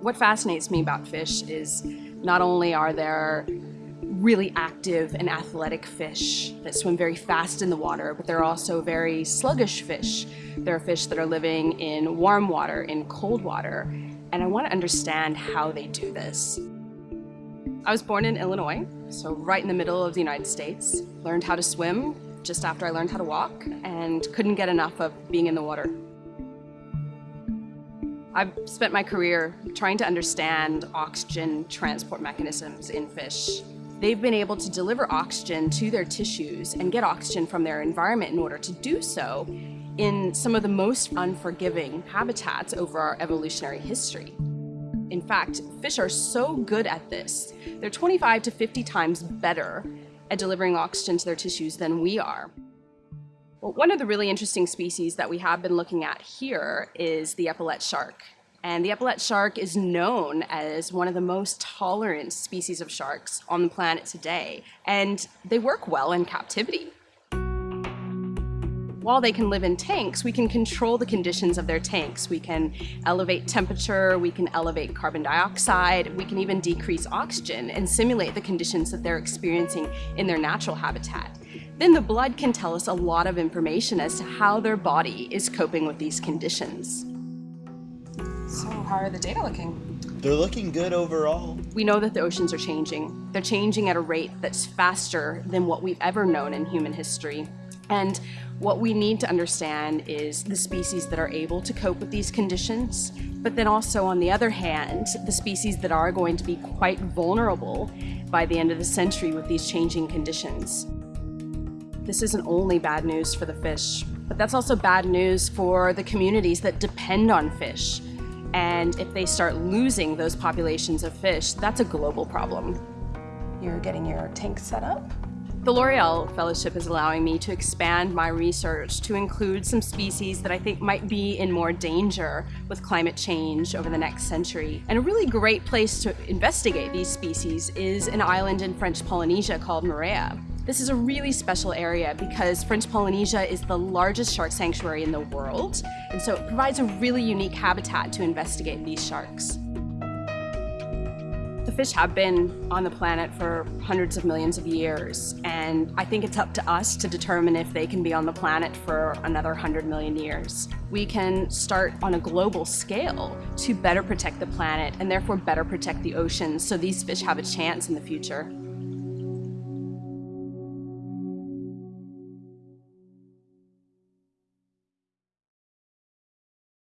What fascinates me about fish is not only are there really active and athletic fish that swim very fast in the water, but they're also very sluggish fish. There are fish that are living in warm water, in cold water, and I want to understand how they do this. I was born in Illinois, so right in the middle of the United States. Learned how to swim just after I learned how to walk and couldn't get enough of being in the water. I've spent my career trying to understand oxygen transport mechanisms in fish. They've been able to deliver oxygen to their tissues and get oxygen from their environment in order to do so in some of the most unforgiving habitats over our evolutionary history. In fact, fish are so good at this, they're 25 to 50 times better at delivering oxygen to their tissues than we are. Well, one of the really interesting species that we have been looking at here is the epaulet shark. And the epaulet shark is known as one of the most tolerant species of sharks on the planet today. And they work well in captivity while they can live in tanks, we can control the conditions of their tanks. We can elevate temperature, we can elevate carbon dioxide, we can even decrease oxygen and simulate the conditions that they're experiencing in their natural habitat. Then the blood can tell us a lot of information as to how their body is coping with these conditions. So how are the data looking? They're looking good overall. We know that the oceans are changing. They're changing at a rate that's faster than what we've ever known in human history. And what we need to understand is the species that are able to cope with these conditions, but then also on the other hand, the species that are going to be quite vulnerable by the end of the century with these changing conditions. This isn't only bad news for the fish, but that's also bad news for the communities that depend on fish. And if they start losing those populations of fish, that's a global problem. You're getting your tank set up? The L'Oreal Fellowship is allowing me to expand my research to include some species that I think might be in more danger with climate change over the next century. And a really great place to investigate these species is an island in French Polynesia called Moorea. This is a really special area because French Polynesia is the largest shark sanctuary in the world, and so it provides a really unique habitat to investigate these sharks. The fish have been on the planet for hundreds of millions of years, and I think it's up to us to determine if they can be on the planet for another 100 million years. We can start on a global scale to better protect the planet and therefore better protect the oceans so these fish have a chance in the future.